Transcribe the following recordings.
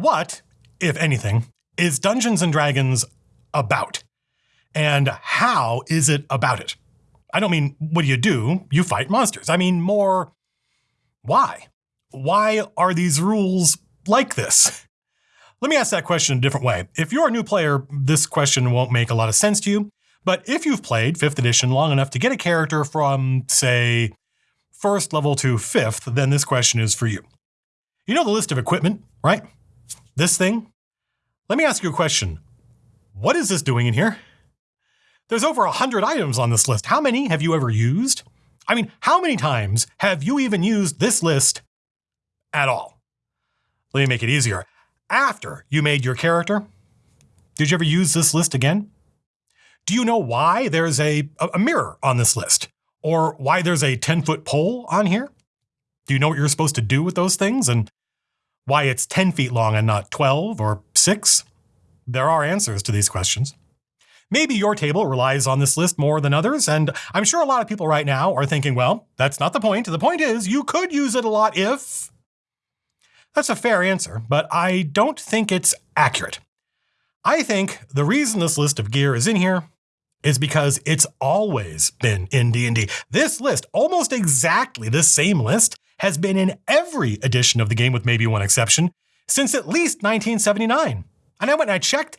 What, if anything, is Dungeons and Dragons about? And how is it about it? I don't mean what do you do? You fight monsters. I mean more why? Why are these rules like this? Let me ask that question a different way. If you're a new player, this question won't make a lot of sense to you. But if you've played 5th edition long enough to get a character from, say, first level to fifth, then this question is for you. You know the list of equipment, right? This thing? Let me ask you a question. What is this doing in here? There's over 100 items on this list. How many have you ever used? I mean, how many times have you even used this list at all? Let me make it easier. After you made your character, did you ever use this list again? Do you know why there's a, a mirror on this list? Or why there's a 10 foot pole on here? Do you know what you're supposed to do with those things and why it's 10 feet long and not 12 or 6? There are answers to these questions. Maybe your table relies on this list more than others, and I'm sure a lot of people right now are thinking, well, that's not the point. The point is you could use it a lot if. That's a fair answer, but I don't think it's accurate. I think the reason this list of gear is in here is because it's always been in D&D. This list, almost exactly the same list, has been in every edition of the game with maybe one exception since at least 1979. And I went and I checked,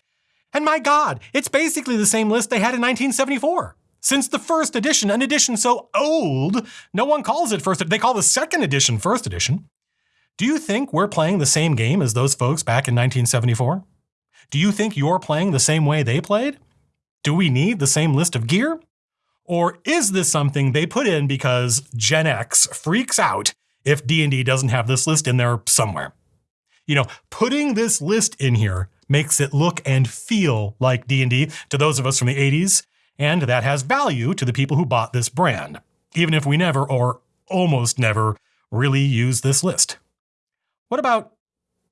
and my God, it's basically the same list they had in 1974. Since the first edition, an edition so old, no one calls it first, they call the second edition first edition. Do you think we're playing the same game as those folks back in 1974? Do you think you're playing the same way they played? Do we need the same list of gear? Or is this something they put in because Gen X freaks out if D&D doesn't have this list in there somewhere? You know, putting this list in here makes it look and feel like D&D to those of us from the 80s, and that has value to the people who bought this brand, even if we never or almost never really use this list. What about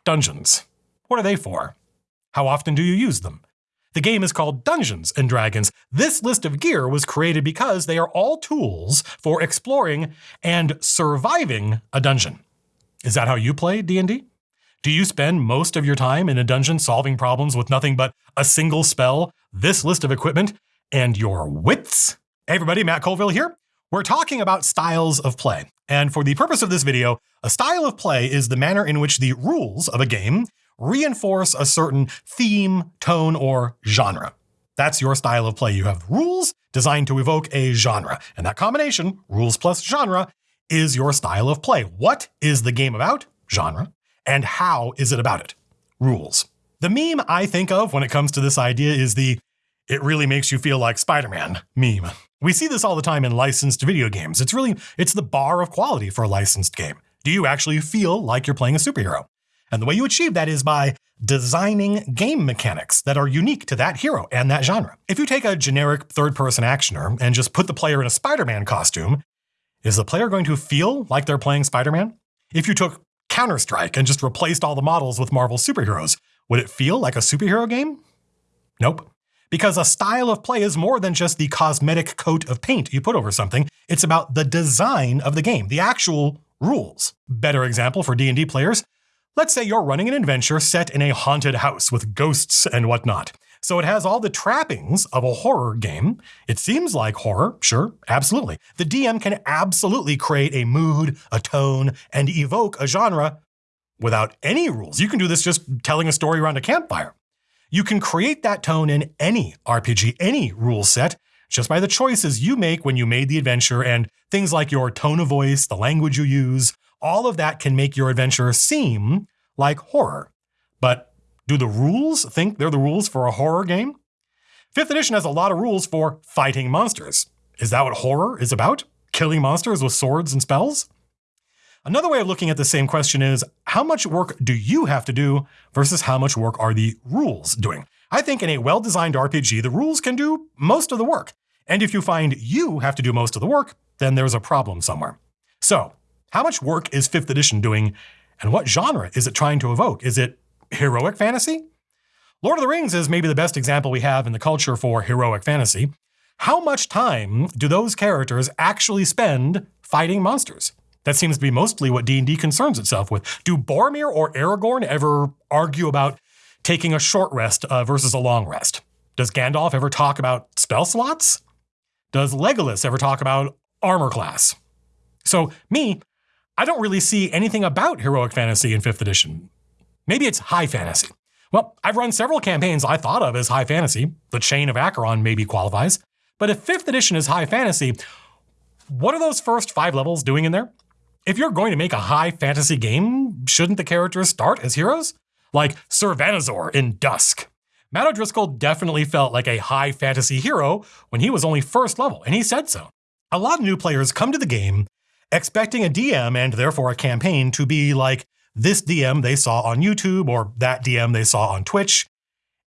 dungeons? What are they for? How often do you use them? The game is called Dungeons and Dragons. This list of gear was created because they are all tools for exploring and surviving a dungeon. Is that how you play D&D? Do you spend most of your time in a dungeon solving problems with nothing but a single spell, this list of equipment, and your wits? Hey everybody, Matt Colville here. We're talking about styles of play. And for the purpose of this video, a style of play is the manner in which the rules of a game reinforce a certain theme, tone, or genre. That's your style of play. You have rules designed to evoke a genre, and that combination, rules plus genre, is your style of play. What is the game about? Genre. And how is it about it? Rules. The meme I think of when it comes to this idea is the it really makes you feel like Spider-Man meme. We see this all the time in licensed video games. It's really, it's the bar of quality for a licensed game. Do you actually feel like you're playing a superhero? And the way you achieve that is by designing game mechanics that are unique to that hero and that genre. If you take a generic third-person actioner and just put the player in a Spider-Man costume, is the player going to feel like they're playing Spider-Man? If you took Counter-Strike and just replaced all the models with Marvel superheroes, would it feel like a superhero game? Nope. Because a style of play is more than just the cosmetic coat of paint you put over something. It's about the design of the game, the actual rules. Better example for D&D players, Let's say you're running an adventure set in a haunted house with ghosts and whatnot. So it has all the trappings of a horror game. It seems like horror, sure, absolutely. The DM can absolutely create a mood, a tone, and evoke a genre without any rules. You can do this just telling a story around a campfire. You can create that tone in any RPG, any rule set, just by the choices you make when you made the adventure and things like your tone of voice, the language you use, all of that can make your adventure seem like horror. But do the rules think they're the rules for a horror game? Fifth edition has a lot of rules for fighting monsters. Is that what horror is about? Killing monsters with swords and spells? Another way of looking at the same question is, how much work do you have to do versus how much work are the rules doing? I think in a well-designed RPG, the rules can do most of the work. And if you find you have to do most of the work, then there's a problem somewhere. So how much work is 5th edition doing, and what genre is it trying to evoke? Is it heroic fantasy? Lord of the Rings is maybe the best example we have in the culture for heroic fantasy. How much time do those characters actually spend fighting monsters? That seems to be mostly what D&D concerns itself with. Do Boromir or Aragorn ever argue about taking a short rest uh, versus a long rest? Does Gandalf ever talk about spell slots? Does Legolas ever talk about armor class? So, me, I don't really see anything about heroic fantasy in 5th edition. Maybe it's high fantasy. Well, I've run several campaigns I thought of as high fantasy. The Chain of Acheron maybe qualifies. But if 5th edition is high fantasy, what are those first five levels doing in there? If you're going to make a high fantasy game, shouldn't the characters start as heroes? Like Sir Vanazor in Dusk. Matt O'Driscoll definitely felt like a high fantasy hero when he was only first level, and he said so. A lot of new players come to the game expecting a DM and therefore a campaign to be like this DM they saw on YouTube or that DM they saw on Twitch.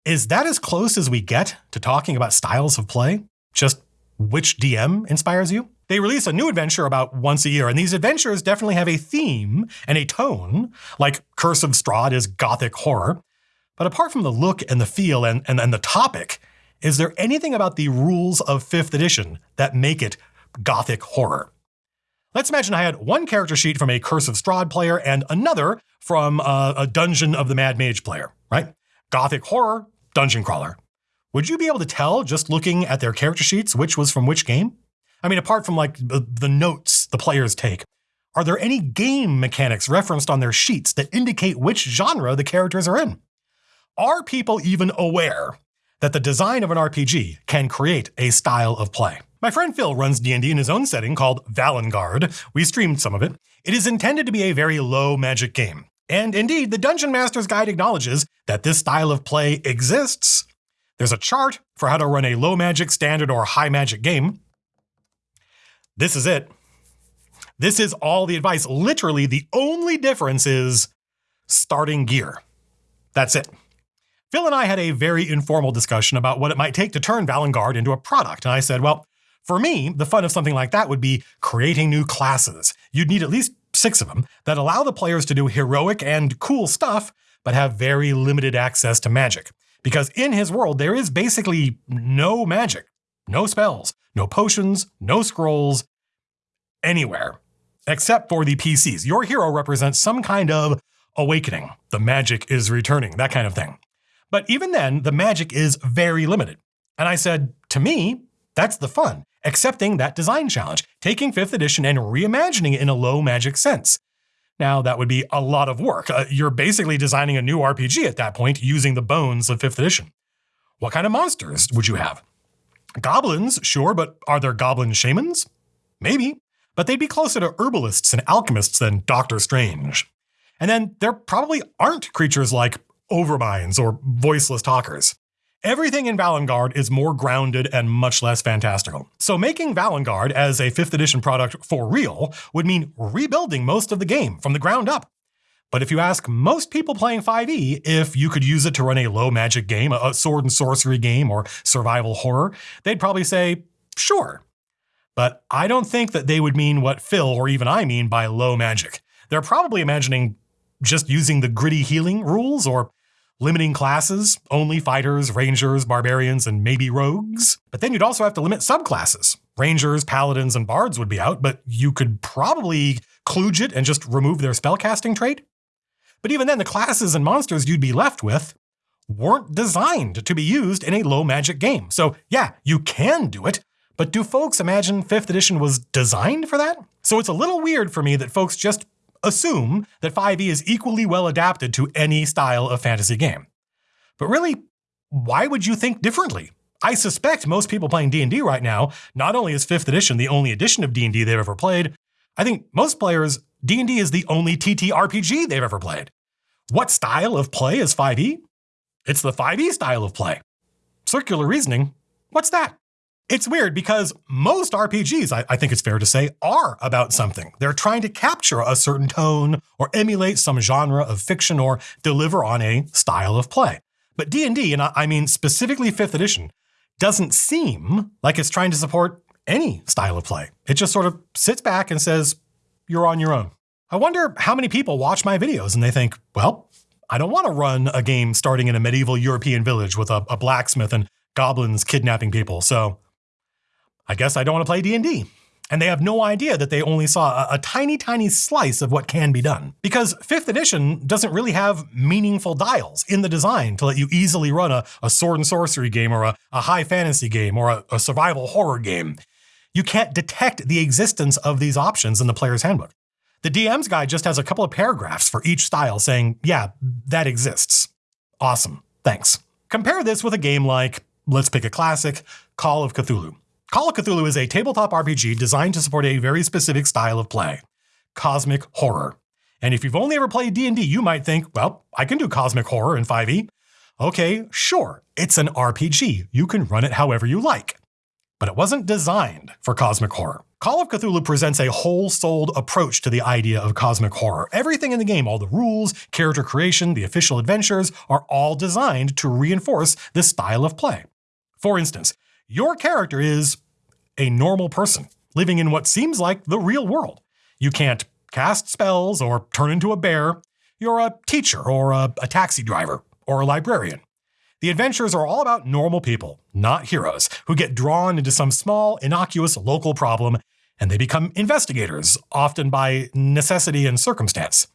Is that as close as we get to talking about styles of play? Just which DM inspires you? They release a new adventure about once a year, and these adventures definitely have a theme and a tone, like Curse of Strahd is gothic horror. But apart from the look and the feel and, and, and the topic, is there anything about the rules of 5th edition that make it gothic horror? Let's imagine I had one character sheet from a Curse of Strahd player and another from a, a Dungeon of the Mad Mage player, right? Gothic horror, dungeon crawler. Would you be able to tell just looking at their character sheets which was from which game? I mean, apart from like the notes the players take, are there any game mechanics referenced on their sheets that indicate which genre the characters are in? Are people even aware that the design of an RPG can create a style of play? My friend Phil runs D&D in his own setting called Valengard. We streamed some of it. It is intended to be a very low magic game. And indeed, the Dungeon Master's Guide acknowledges that this style of play exists. There's a chart for how to run a low magic, standard, or high magic game. This is it. This is all the advice. Literally, the only difference is starting gear. That's it. Phil and I had a very informal discussion about what it might take to turn Valengard into a product. And I said, well, for me, the fun of something like that would be creating new classes. You'd need at least six of them that allow the players to do heroic and cool stuff, but have very limited access to magic. Because in his world, there is basically no magic, no spells, no potions, no scrolls, anywhere, except for the PCs. Your hero represents some kind of awakening. The magic is returning, that kind of thing. But even then, the magic is very limited. And I said, to me, that's the fun accepting that design challenge, taking 5th edition and reimagining it in a low magic sense. Now, that would be a lot of work. Uh, you're basically designing a new RPG at that point using the bones of 5th edition. What kind of monsters would you have? Goblins, sure, but are there goblin shamans? Maybe, but they'd be closer to herbalists and alchemists than Doctor Strange. And then there probably aren't creatures like overminds or voiceless talkers. Everything in Valengard is more grounded and much less fantastical. So making Valengard as a 5th edition product for real would mean rebuilding most of the game from the ground up. But if you ask most people playing 5e if you could use it to run a low magic game, a sword and sorcery game, or survival horror, they'd probably say, sure. But I don't think that they would mean what Phil or even I mean by low magic. They're probably imagining just using the gritty healing rules or limiting classes, only fighters, rangers, barbarians, and maybe rogues. But then you'd also have to limit subclasses. Rangers, paladins, and bards would be out, but you could probably kludge it and just remove their spellcasting trait. But even then, the classes and monsters you'd be left with weren't designed to be used in a low magic game. So yeah, you can do it, but do folks imagine 5th edition was designed for that? So it's a little weird for me that folks just assume that 5e is equally well adapted to any style of fantasy game. But really, why would you think differently? I suspect most people playing D&D right now, not only is 5th edition the only edition of D&D they've ever played, I think most players, D&D is the only TTRPG they've ever played. What style of play is 5e? It's the 5e style of play. Circular reasoning, what's that? It's weird because most RPGs, I, I, think it's fair to say, are about something. They're trying to capture a certain tone or emulate some genre of fiction or deliver on a style of play. But D&D, and I mean specifically 5th edition, doesn't seem like it's trying to support any style of play. It just sort of sits back and says, you're on your own. I wonder how many people watch my videos and they think, well, I don't want to run a game starting in a medieval European village with a, a blacksmith and goblins kidnapping people. So I guess I don't want to play D&D. and they have no idea that they only saw a, a, tiny, tiny slice of what can be done. Because 5th edition doesn't really have meaningful dials in the design to let you easily run a, a sword and sorcery game or a, a high fantasy game or a, a survival horror game. You can't detect the existence of these options in the player's handbook. The DM's guide just has a couple of paragraphs for each style saying, yeah, that exists. Awesome. Thanks. Compare this with a game like, let's pick a classic, Call of Cthulhu. Call of Cthulhu is a tabletop RPG designed to support a very specific style of play, cosmic horror. And if you've only ever played D&D, you might think, well, I can do cosmic horror in 5e. Okay, sure, it's an RPG. You can run it however you like. But it wasn't designed for cosmic horror. Call of Cthulhu presents a whole-souled approach to the idea of cosmic horror. Everything in the game, all the rules, character creation, the official adventures, are all designed to reinforce this style of play. For instance, your character is a normal person living in what seems like the real world. You can't cast spells or turn into a bear. You're a teacher or a, a taxi driver or a librarian. The adventures are all about normal people, not heroes, who get drawn into some small, innocuous local problem and they become investigators, often by necessity and circumstance.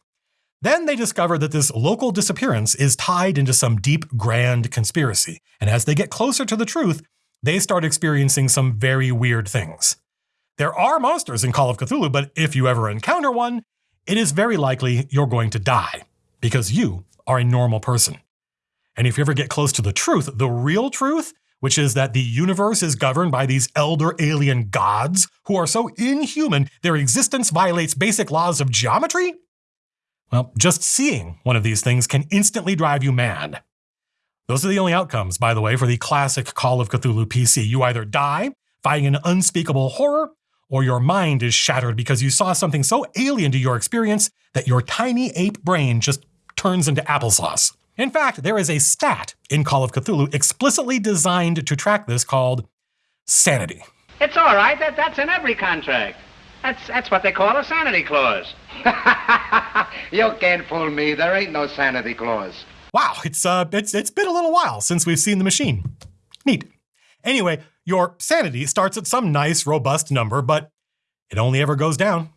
Then they discover that this local disappearance is tied into some deep, grand conspiracy, and as they get closer to the truth, they start experiencing some very weird things. There are monsters in Call of Cthulhu, but if you ever encounter one, it is very likely you're going to die because you are a normal person. And if you ever get close to the truth, the real truth, which is that the universe is governed by these elder alien gods who are so inhuman their existence violates basic laws of geometry? Well, just seeing one of these things can instantly drive you mad. Those are the only outcomes, by the way, for the classic Call of Cthulhu PC. You either die, fighting an unspeakable horror, or your mind is shattered because you saw something so alien to your experience that your tiny ape brain just turns into applesauce. In fact, there is a stat in Call of Cthulhu explicitly designed to track this called sanity. It's all right. That, that's in every contract. That's, that's what they call a sanity clause. you can't fool me. There ain't no sanity clause. Wow, it's uh, it's it's been a little while since we've seen the machine. Neat. Anyway, your sanity starts at some nice, robust number, but it only ever goes down.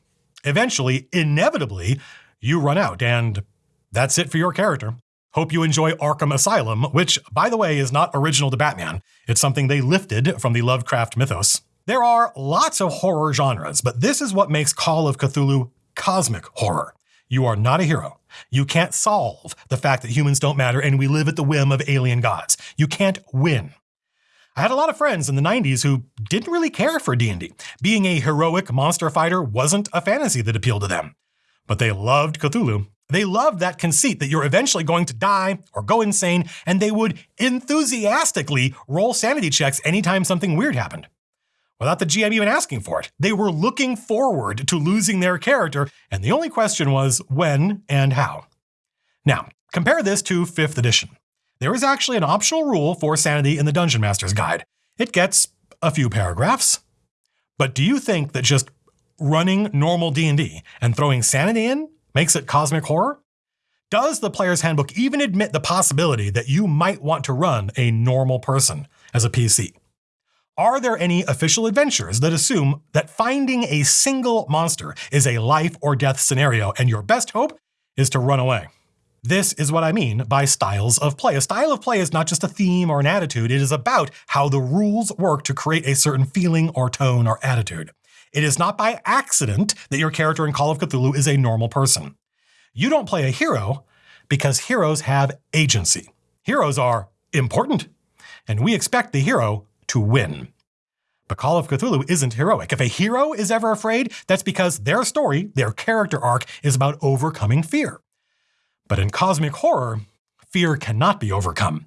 Eventually, inevitably, you run out, and that's it for your character. Hope you enjoy Arkham Asylum, which, by the way, is not original to Batman. It's something they lifted from the Lovecraft mythos. There are lots of horror genres, but this is what makes Call of Cthulhu cosmic horror. You are not a hero. You can't solve the fact that humans don't matter and we live at the whim of alien gods. You can't win. I had a lot of friends in the 90s who didn't really care for D&D. Being a heroic monster fighter wasn't a fantasy that appealed to them. But they loved Cthulhu. They loved that conceit that you're eventually going to die or go insane, and they would enthusiastically roll sanity checks anytime something weird happened without the GM even asking for it. They were looking forward to losing their character, and the only question was when and how. Now, compare this to 5th edition. There is actually an optional rule for sanity in the Dungeon Master's Guide. It gets a few paragraphs. But do you think that just running normal D&D and throwing sanity in makes it cosmic horror? Does the player's handbook even admit the possibility that you might want to run a normal person as a PC? Are there any official adventures that assume that finding a single monster is a life or death scenario and your best hope is to run away? This is what I mean by styles of play. A style of play is not just a theme or an attitude, it is about how the rules work to create a certain feeling or tone or attitude. It is not by accident that your character in Call of Cthulhu is a normal person. You don't play a hero because heroes have agency. Heroes are important, and we expect the hero to win. But Call of Cthulhu isn't heroic. If a hero is ever afraid, that's because their story, their character arc, is about overcoming fear. But in cosmic horror, fear cannot be overcome.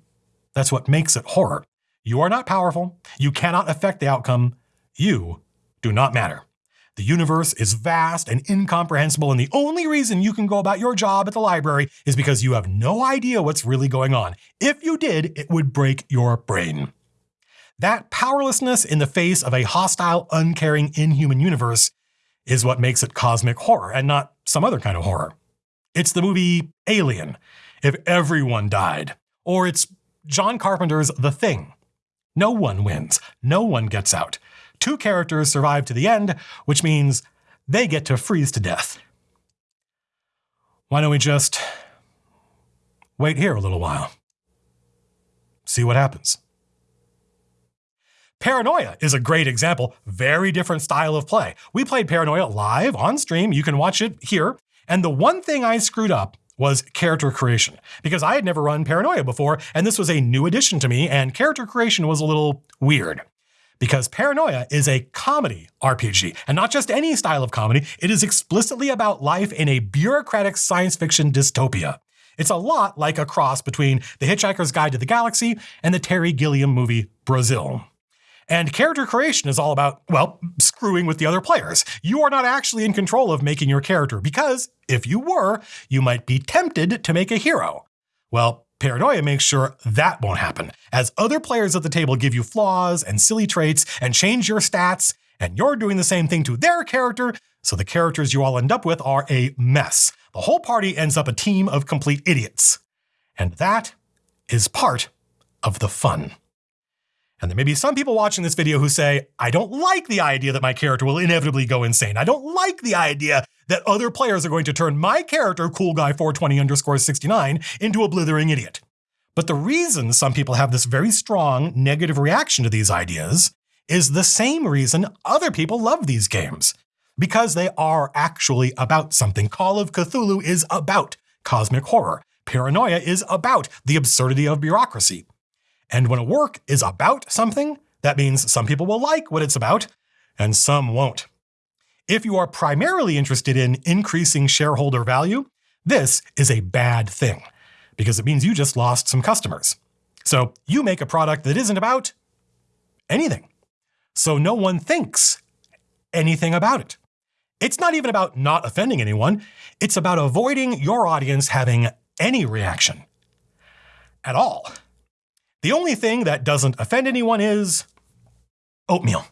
That's what makes it horror. You are not powerful. You cannot affect the outcome. You do not matter. The universe is vast and incomprehensible, and the only reason you can go about your job at the library is because you have no idea what's really going on. If you did, it would break your brain. That powerlessness in the face of a hostile, uncaring, inhuman universe is what makes it cosmic horror and not some other kind of horror. It's the movie Alien, if everyone died. Or it's John Carpenter's The Thing. No one wins. No one gets out. two characters survive to the end, which means they get to freeze to death. Why don't we just wait here a little while? See what happens. Paranoia is a great example. Very different style of play. We played Paranoia live on stream. You can watch it here. And the one thing I screwed up was character creation because I had never run Paranoia before, and this was a new addition to me, and character creation was a little weird. Because Paranoia is a comedy RPG, and not just any style of comedy, it is explicitly about life in a bureaucratic science fiction dystopia. It's a lot like a cross between The Hitchhiker's Guide to the Galaxy and the Terry Gilliam movie Brazil. And character creation is all about, well, screwing with the other players. You are not actually in control of making your character because if you were, you might be tempted to make a hero. Well, Paranoia makes sure that won't happen, as other players at the table give you flaws and silly traits and change your stats, and you're doing the same thing to their character, so the characters you all end up with are a mess. The whole party ends up a team of complete idiots. And that is part of the fun. And there may be some people watching this video who say, I don't like the idea that my character will inevitably go insane. I don't like the idea that other players are going to turn my character, cool guy 420 underscore 69, into a blithering idiot. But the reason some people have this very strong negative reaction to these ideas is the same reason other people love these games. Because they are actually about something. Call of Cthulhu is about cosmic horror. Paranoia is about the absurdity of bureaucracy. And when a work is about something, that means some people will like what it's about and some won't. If you are primarily interested in increasing shareholder value, this is a bad thing because it means you just lost some customers. So you make a product that isn't about anything. So no one thinks anything about it. It's not even about not offending anyone. It's about avoiding your audience having any reaction at all. The only thing that doesn't offend anyone is oatmeal.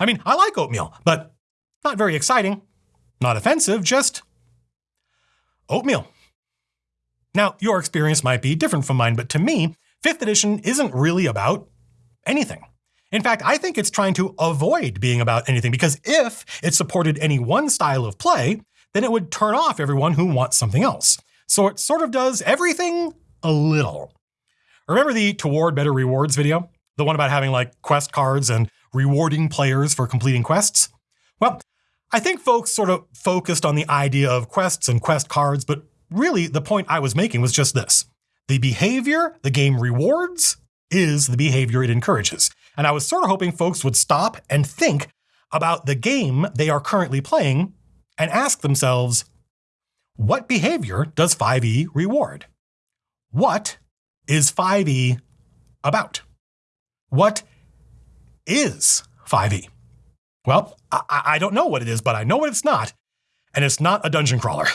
I mean, I like oatmeal, but not very exciting, not offensive, just oatmeal. Now, your experience might be different from mine, but to me, 5th edition isn't really about anything. In fact, I think it's trying to avoid being about anything because if it supported any one style of play, then it would turn off everyone who wants something else. So it sort of does everything a little. Remember the Toward Better Rewards video? The one about having like quest cards and rewarding players for completing quests? Well, I think folks sort of focused on the idea of quests and quest cards, but really the point I was making was just this. The behavior the game rewards is the behavior it encourages. And I was sort of hoping folks would stop and think about the game they are currently playing and ask themselves, what behavior does 5e reward? What is 5e about? What is 5e? Well, I, I, don't know what it is, but I know what it's not. And it's not a dungeon crawler.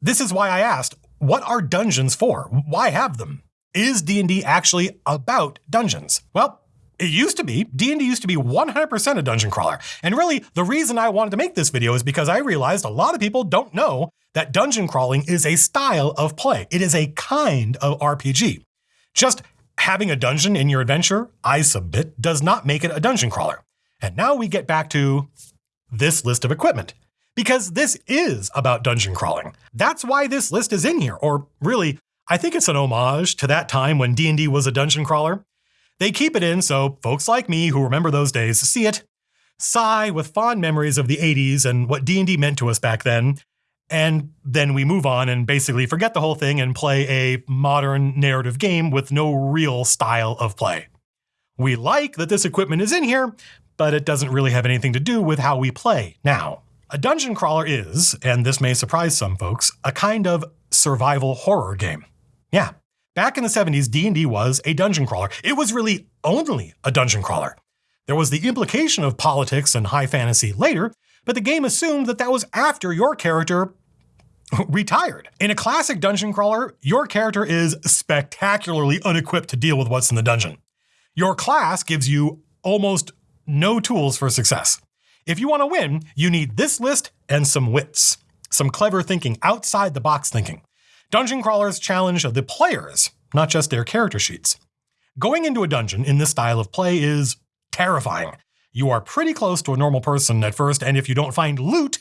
This is why I asked, what are dungeons for? Why have them? Is D&D actually about dungeons? Well, it used to be. D&D used to be 100% a dungeon crawler. And really, the reason I wanted to make this video is because I realized a lot of people don't know that dungeon crawling is a style of play. It is a kind of RPG. Just having a dungeon in your adventure, I submit, does not make it a dungeon crawler. And now we get back to this list of equipment. Because this is about dungeon crawling. That's why this list is in here. Or really, I think it's an homage to that time when D&D was a dungeon crawler. They keep it in so folks like me who remember those days see it, sigh with fond memories of the 80s and what D&D meant to us back then, and then we move on and basically forget the whole thing and play a modern narrative game with no real style of play. We like that this equipment is in here, but it doesn't really have anything to do with how we play now. A dungeon crawler is, and this may surprise some folks, a kind of survival horror game. Yeah, back in the 70s, D&D was a dungeon crawler. It was really only a dungeon crawler. There was the implication of politics and high fantasy later, but the game assumed that that was after your character retired. In a classic dungeon crawler, your character is spectacularly unequipped to deal with what's in the dungeon. Your class gives you almost no tools for success. If you want to win, you need this list and some wits, some clever thinking, outside the box thinking. Dungeon crawlers challenge the players, not just their character sheets. Going into a dungeon in this style of play is terrifying. you are pretty close to a normal person at first, and if you don't find loot,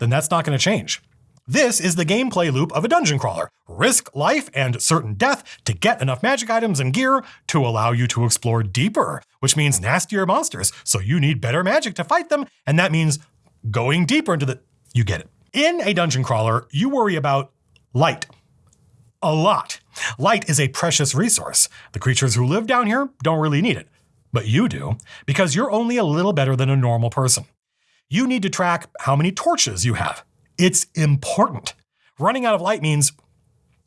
then that's not going to change. This is the gameplay loop of a dungeon crawler. Risk life and certain death to get enough magic items and gear to allow you to explore deeper, which means nastier monsters. So you need better magic to fight them, and that means going deeper into the. You get it. In a dungeon crawler, you worry about light. A lot. Light is a precious resource. The creatures who live down here don't really need it. But you do, because you're only a little better than a normal person. You need to track how many torches you have. It's important. Running out of light means,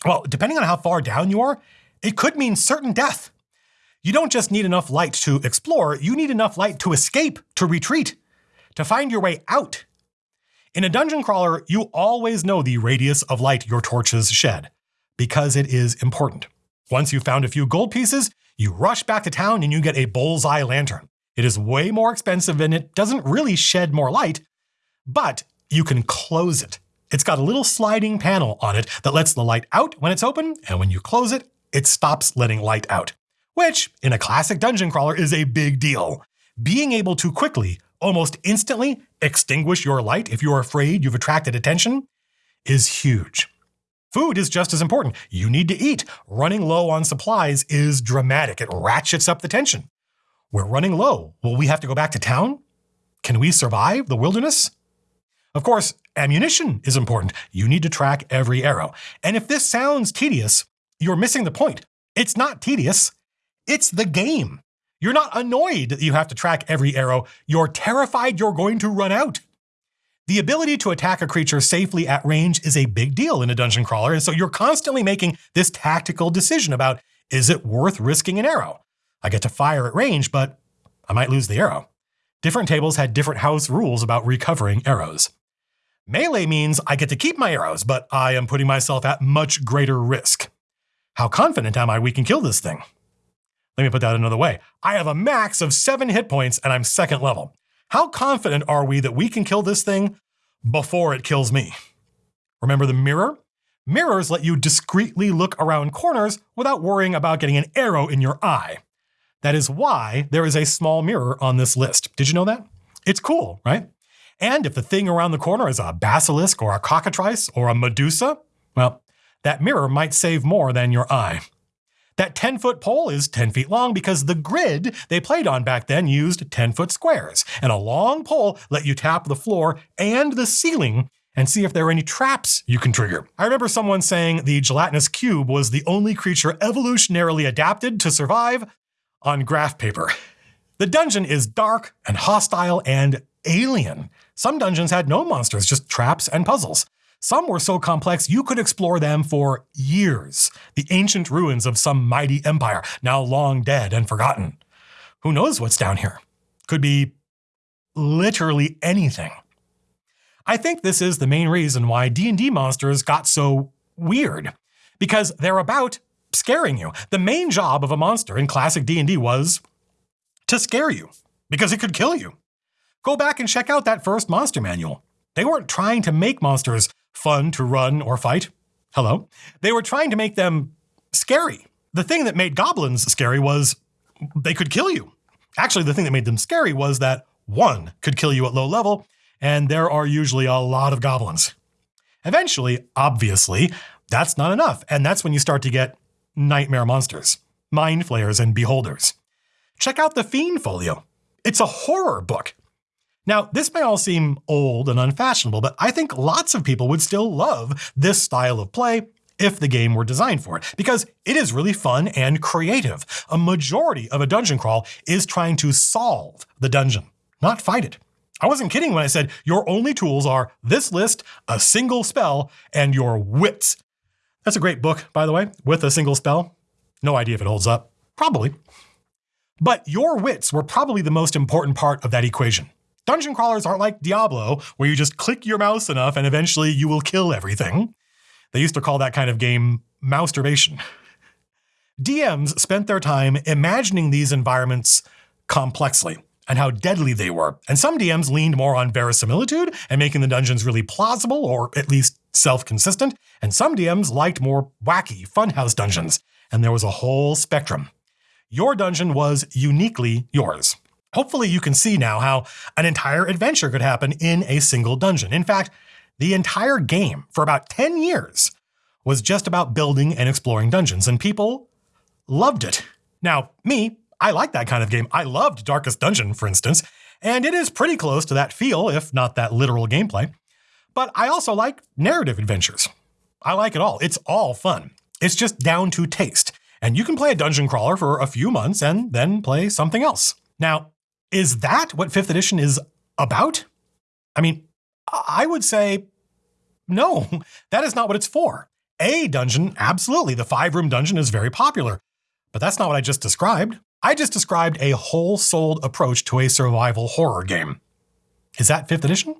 well, depending on how far down you are, it could mean certain death. You don't just need enough light to explore, you need enough light to escape, to retreat, to find your way out. In a dungeon crawler, you always know the radius of light your torches shed, because it is important. Once you've found a few gold pieces, you rush back to town and you get a bullseye lantern. It is way more expensive and it doesn't really shed more light, but you can close it. It's got a little sliding panel on it that lets the light out when it's open, and when you close it, it stops letting light out, which in a classic dungeon crawler is a big deal. Being able to quickly almost instantly extinguish your light if you're afraid you've attracted attention is huge. Food is just as important. You need to eat. Running low on supplies is dramatic. It ratchets up the tension. We're running low. Will we have to go back to town? Can we survive the wilderness? Of course, ammunition is important. You need to track every arrow. And if this sounds tedious, you're missing the point. It's not tedious, it's the game. You're not annoyed that you have to track every arrow. You're terrified you're going to run out. The ability to attack a creature safely at range is a big deal in a dungeon crawler, and so you're constantly making this tactical decision about is it worth risking an arrow? I get to fire at range, but I might lose the arrow. Different tables had different house rules about recovering arrows. Melee means I get to keep my arrows, but I am putting myself at much greater risk. How confident am I we can kill this thing? Let me put that another way. I have a max of seven hit points and I'm second level. How confident are we that we can kill this thing before it kills me? Remember the mirror? Mirrors let you discreetly look around corners without worrying about getting an arrow in your eye. That is why there is a small mirror on this list. Did you know that? It's cool, right? And if the thing around the corner is a basilisk or a cockatrice or a medusa, well, that mirror might save more than your eye. That 10 foot pole is 10 feet long because the grid they played on back then used 10 foot squares, and a long pole let you tap the floor and the ceiling and see if there are any traps you can trigger. I remember someone saying the gelatinous cube was the only creature evolutionarily adapted to survive on graph paper. The dungeon is dark and hostile and alien. Some dungeons had no monsters, just traps and puzzles. Some were so complex you could explore them for years. The ancient ruins of some mighty empire, now long dead and forgotten. Who knows what's down here? Could be literally anything. I think this is the main reason why D&D monsters got so weird because they're about scaring you. The main job of a monster in classic D&D was to scare you because it could kill you. Go back and check out that first monster manual. They weren't trying to make monsters fun to run or fight. Hello. They were trying to make them scary. The thing that made goblins scary was they could kill you. Actually, the thing that made them scary was that one could kill you at low level, and there are usually a lot of goblins. Eventually, obviously, that's not enough, and that's when you start to get nightmare monsters, mind flayers, and beholders. Check out the Fiend Folio. It's a horror book. Now, this may all seem old and unfashionable, but I think lots of people would still love this style of play if the game were designed for it, because it is really fun and creative. A majority of a dungeon crawl is trying to solve the dungeon, not fight it. I wasn't kidding when I said your only tools are this list, a single spell, and your wits. That's a great book, by the way, with a single spell. No idea if it holds up. Probably. But your wits were probably the most important part of that equation. Dungeon crawlers aren't like Diablo, where you just click your mouse enough and eventually you will kill everything. They used to call that kind of game masturbation. DMs spent their time imagining these environments complexly and how deadly they were. And some DMs leaned more on verisimilitude and making the dungeons really plausible or at least self consistent. And some DMs liked more wacky, funhouse dungeons. And there was a whole spectrum. Your dungeon was uniquely yours. Hopefully, you can see now how an entire adventure could happen in a single dungeon. In fact, the entire game for about 10 years was just about building and exploring dungeons, and people loved it. Now, me, I like that kind of game. I loved Darkest Dungeon, for instance, and it is pretty close to that feel, if not that literal gameplay. But I also like narrative adventures. I like it all. It's all fun. It's just down to taste. And you can play a dungeon crawler for a few months and then play something else. Now, is that what 5th edition is about? I mean, I would say no, that is not what it's for. A dungeon, absolutely, the five room dungeon is very popular, but that's not what I just described. I just described a whole souled approach to a survival horror game. Is that 5th edition?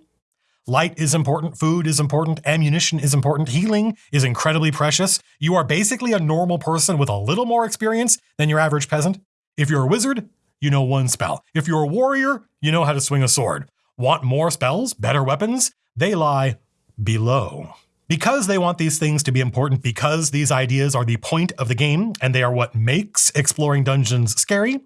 Light is important, food is important, ammunition is important, healing is incredibly precious. You are basically a normal person with a little more experience than your average peasant. If you're a wizard, you know one spell. If you're a warrior, you know how to swing a sword. Want more spells, better weapons? They lie below. Because they want these things to be important, because these ideas are the point of the game and they are what makes exploring dungeons scary,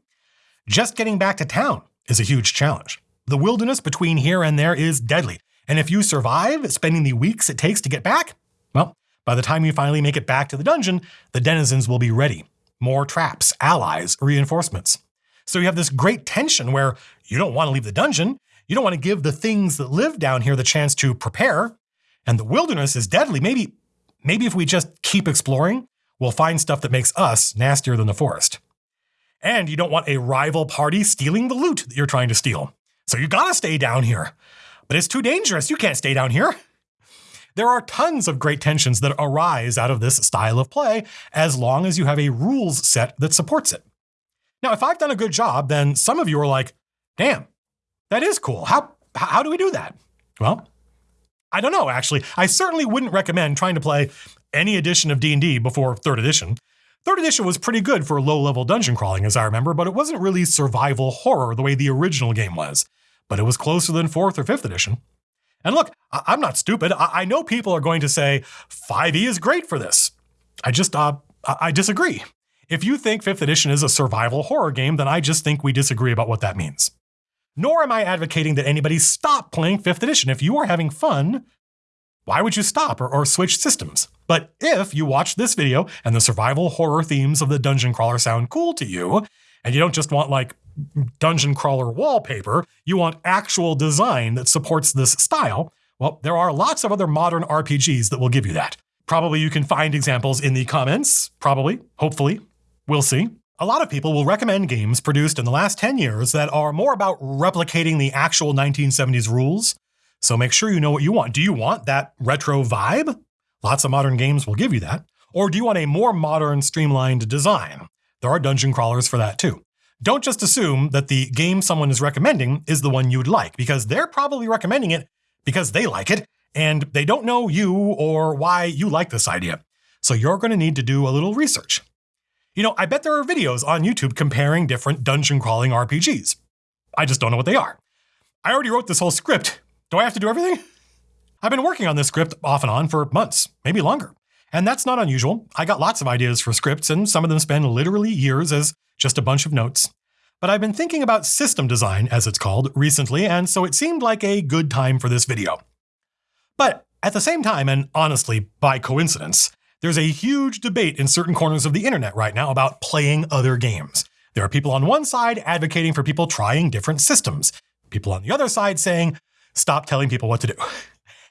just getting back to town is a huge challenge. The wilderness between here and there is deadly. And if you survive spending the weeks it takes to get back, well, by the time you finally make it back to the dungeon, the denizens will be ready. More traps, allies, reinforcements. So you have this great tension where you don't want to leave the dungeon. You don't want to give the things that live down here the chance to prepare. And the wilderness is deadly. Maybe, maybe if we just keep exploring, we'll find stuff that makes us nastier than the forest. And you don't want a rival party stealing the loot that you're trying to steal. So you gotta stay down here. But it's too dangerous. You can't stay down here. There are tons of great tensions that arise out of this style of play as long as you have a rules set that supports it. Now, if I've done a good job, then some of you are like, damn, that is cool. How, how do we do that? Well, I don't know, actually. I certainly wouldn't recommend trying to play any edition of D&D before 3rd edition. 3rd edition was pretty good for low-level dungeon crawling, as I remember, but it wasn't really survival horror the way the original game was. But it was closer than 4th or 5th edition. And look, I- am not stupid. I-, I know people are going to say 5e is great for this. I just, uh, I, I disagree. If you think 5th edition is a survival horror game, then I just think we disagree about what that means. Nor am I advocating that anybody stop playing 5th edition. If you are having fun, why would you stop or, or, switch systems? But if you watch this video and the survival horror themes of the dungeon crawler sound cool to you, and you don't just want like dungeon crawler wallpaper, you want actual design that supports this style, well, there are lots of other modern RPGs that will give you that. Probably you can find examples in the comments, probably, hopefully, we'll see. A lot of people will recommend games produced in the last 10 years that are more about replicating the actual 1970s rules. So make sure you know what you want. Do you want that retro vibe? Lots of modern games will give you that. Or do you want a more modern, streamlined design? There are dungeon crawlers for that too. Don't just assume that the game someone is recommending is the one you'd like, because they're probably recommending it because they like it, and they don't know you or why you like this idea. So you're going to need to do a little research. You know, I bet there are videos on YouTube comparing different dungeon crawling RPGs. I just don't know what they are. I already wrote this whole script. Do I have to do everything? I've been working on this script off and on for months, maybe longer. And that's not unusual. I got lots of ideas for scripts, and some of them spend literally years as just a bunch of notes. But I've been thinking about system design, as it's called, recently, and so it seemed like a good time for this video. But at the same time, and honestly, by coincidence, there's a huge debate in certain corners of the internet right now about playing other games. There are people on one side advocating for people trying different systems, people on the other side saying, stop telling people what to do.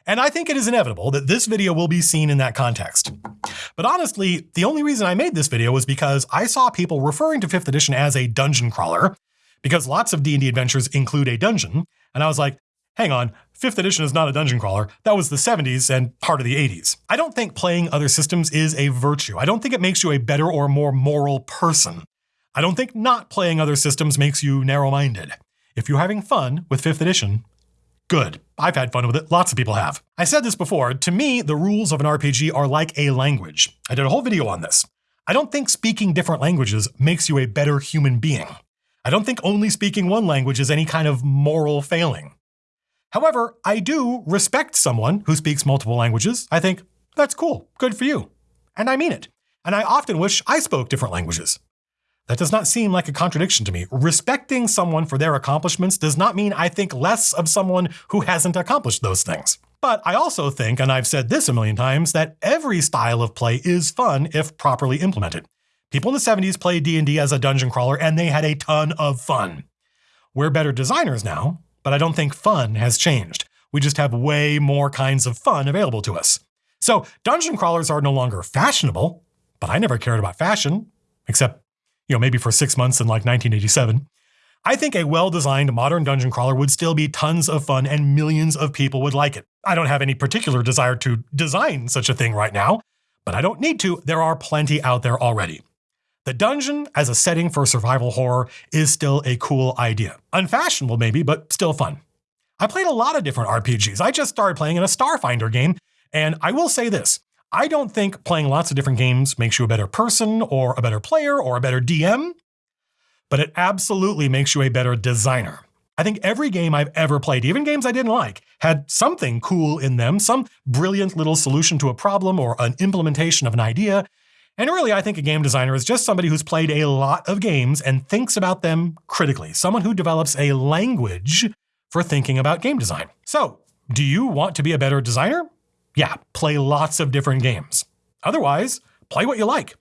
And I think it is inevitable that this video will be seen in that context. But honestly, the only reason I made this video was because I saw people referring to 5th edition as a dungeon crawler, because lots of D&D adventures include a dungeon, and I was like, hang on, 5th edition is not a dungeon crawler. That was the 70s and part of the 80s. I don't think playing other systems is a virtue. I don't think it makes you a better or more moral person. I don't think not playing other systems makes you narrow minded. If you're having fun with 5th edition, good. I've had fun with it. Lots of people have. I said this before. To me, the rules of an RPG are like a language. I did a whole video on this. I don't think speaking different languages makes you a better human being. I don't think only speaking one language is any kind of moral failing. However, I do respect someone who speaks multiple languages. I think, that's cool, good for you. And I mean it. And I often wish I spoke different languages. That does not seem like a contradiction to me. Respecting someone for their accomplishments does not mean I think less of someone who hasn't accomplished those things. But I also think, and I've said this a million times, that every style of play is fun if properly implemented. People in the 70s played D&D as a dungeon crawler and they had a ton of fun. We're better designers now, but I don't think fun has changed. We just have way more kinds of fun available to us. So dungeon crawlers are no longer fashionable, but I never cared about fashion, except, you know, maybe for six months in like 1987. I think a well-designed modern dungeon crawler would still be tons of fun and millions of people would like it. I don't have any particular desire to design such a thing right now, but I don't need to. There are plenty out there already. The dungeon as a setting for survival horror is still a cool idea. Unfashionable maybe, but still fun. I played a lot of different RPGs. I just started playing in a Starfinder game, and I will say this. I don't think playing lots of different games makes you a better person or a better player or a better DM, but it absolutely makes you a better designer. I think every game I've ever played, even games I didn't like, had something cool in them, some brilliant little solution to a problem or an implementation of an idea. And really, I think a game designer is just somebody who's played a lot of games and thinks about them critically, someone who develops a language for thinking about game design. So, do you want to be a better designer? Yeah, play lots of different games. Otherwise, play what you like.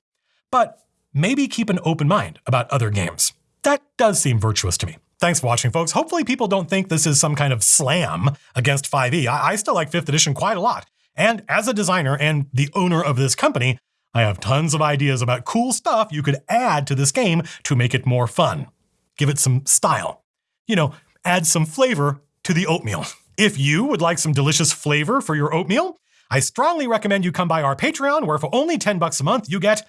But maybe keep an open mind about other games. That does seem virtuous to me. Thanks for watching, folks. Hopefully people don't think this is some kind of slam against 5e. I, I still like 5th edition quite a lot. And as a designer and the owner of this company, I have tons of ideas about cool stuff you could add to this game to make it more fun. Give it some style. You know, add some flavor to the oatmeal. If you would like some delicious flavor for your oatmeal, I strongly recommend you come by our Patreon, where for only 10 bucks a month, you get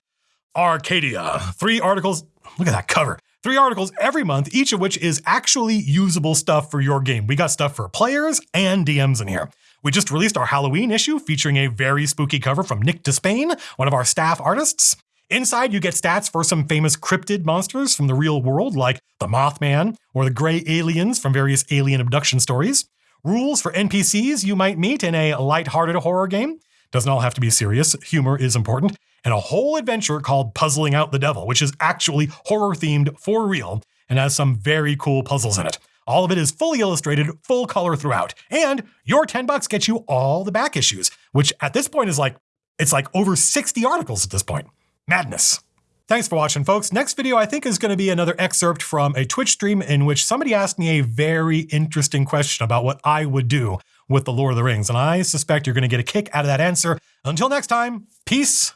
Arcadia. Three articles. Look at that cover. Three articles every month, each of which is actually usable stuff for your game. We got stuff for players and DMs in here. We just released our Halloween issue featuring a very spooky cover from Nick De Spain, one of our staff artists. Inside, you get stats for some famous cryptid monsters from the real world, like the Mothman or the Gray Aliens from various alien abduction stories. Rules for NPCs you might meet in a light-hearted horror game. Doesn't all have to be serious, humor is important. And a whole adventure called Puzzling Out the Devil, which is actually horror themed for real and has some very cool puzzles in it. All of it is fully illustrated, full color throughout. And your 10 bucks gets you all the back issues, which at this point is like, it's like over 60 articles at this point. Madness. Thanks for watching, folks. Next video, I think, is going to be another excerpt from a Twitch stream in which somebody asked me a very interesting question about what I would do with the Lord of the Rings. And I suspect you're going to get a kick out of that answer. Until next time, peace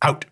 out.